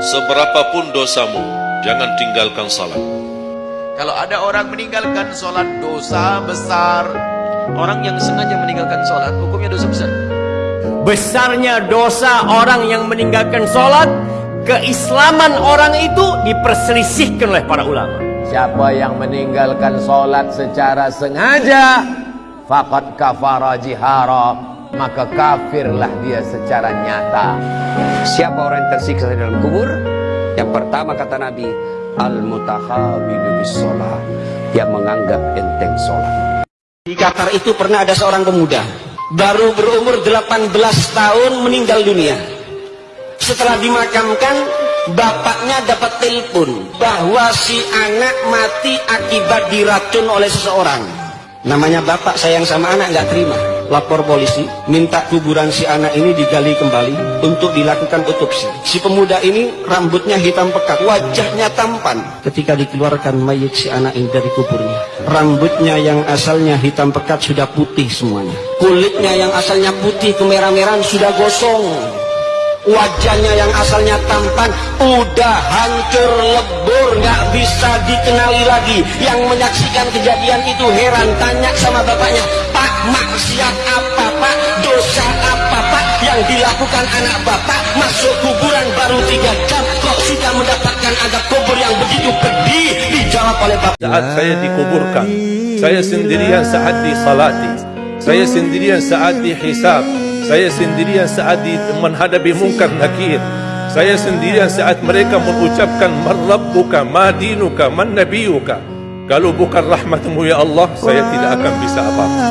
Seberapapun dosamu, jangan tinggalkan salat. Kalau ada orang meninggalkan sholat dosa besar. Orang yang sengaja meninggalkan sholat Hukumnya dosa besar. Besarnya dosa orang yang meninggalkan sholat Keislaman orang itu diperselisihkan oleh para ulama. Siapa yang meninggalkan sholat secara sengaja Fakat kafara jihara Maka kafirlah dia secara nyata Siapa orang yang tersiksa di dalam kubur? Yang pertama kata Nabi, Al-mutakhabidu bis. Yang menganggap enteng sholat. Di Qatar itu pernah ada seorang pemuda baru berumur 18 tahun meninggal dunia. Setelah dimakamkan, bapaknya dapat telepon bahwa si anak mati akibat diracun oleh seseorang. Namanya bapak sayang sama anak nggak terima. Lapor polisi, minta kuburan si anak ini digali kembali untuk dilakukan otopsi. Si pemuda ini rambutnya hitam pekat, wajahnya tampan. Ketika dikeluarkan mayat si anak ini dari kuburnya, rambutnya yang asalnya hitam pekat sudah putih semuanya. Kulitnya yang asalnya putih kemerah-merahan sudah gosong. Wajahnya yang asalnya tampan udah hancur lebur nggak bisa dikenali lagi yang menyaksikan kejadian itu heran tanya sama bapaknya pak maksiat apa pak? Dosa apa pak? Yang dilakukan anak bapak masuk kuburan baru tiga jam. Kok sudah mendapatkan adab kubur yang begitu pedih? Dijawab oleh bapak. Saat saya dikuburkan, saya sendirian saat disalati, saya sendirian saat dihisab, saya sendirian saat di, menghadapi mungkar nakir, saya sendirian saat mereka mengucapkan man rabbuka, ma dinuka, man nabiyuka. Kalau bukan rahmatmu ya Allah, saya tidak akan bisa apa-apa.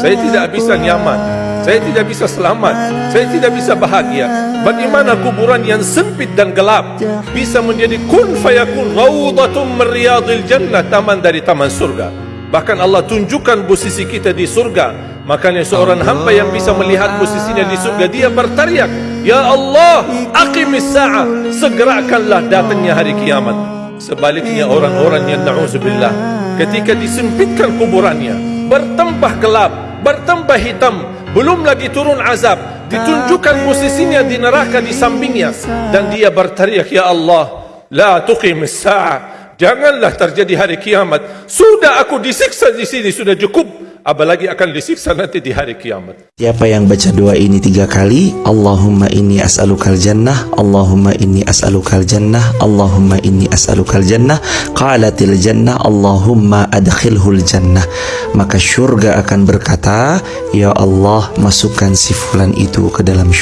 Saya tidak bisa nyaman. Saya tidak bisa selamat. Saya tidak bisa bahagia. Bagaimana kuburan yang sempit dan gelap bisa menjadi kun fayakun rawdatum min riyadil jannah, taman dari taman surga. Bahkan Allah tunjukkan posisi kita di surga. Makanya seorang hamba yang bisa melihat posisinya di surga dia berteriak, "Ya Allah, aqimis sa'ah." Segerakanlah datangnya hari kiamat. Sebaliknya orang-orang yang na'udzubillah ketika disempitkan kuburannya, bertambah gelap, bertambah hitam, belum lagi turun azab, ditunjukkan posisinya di neraka di sampingnya dan dia berteriak, "Ya Allah, la tuqimis sa'ah." Janganlah terjadi hari kiamat. Sudah aku disiksa di sini sudah cukup. Apalagi akan disiksa nanti di hari kiamat. Siapa yang baca doa ini tiga kali Allahumma inni as'alukal jannah Allahumma inni as'alukal jannah Allahumma inni as'alukal jannah Qalatil jannah Allahumma adkhilhul jannah Maka syurga akan berkata Ya Allah masukkan si fulan itu ke dalam syurga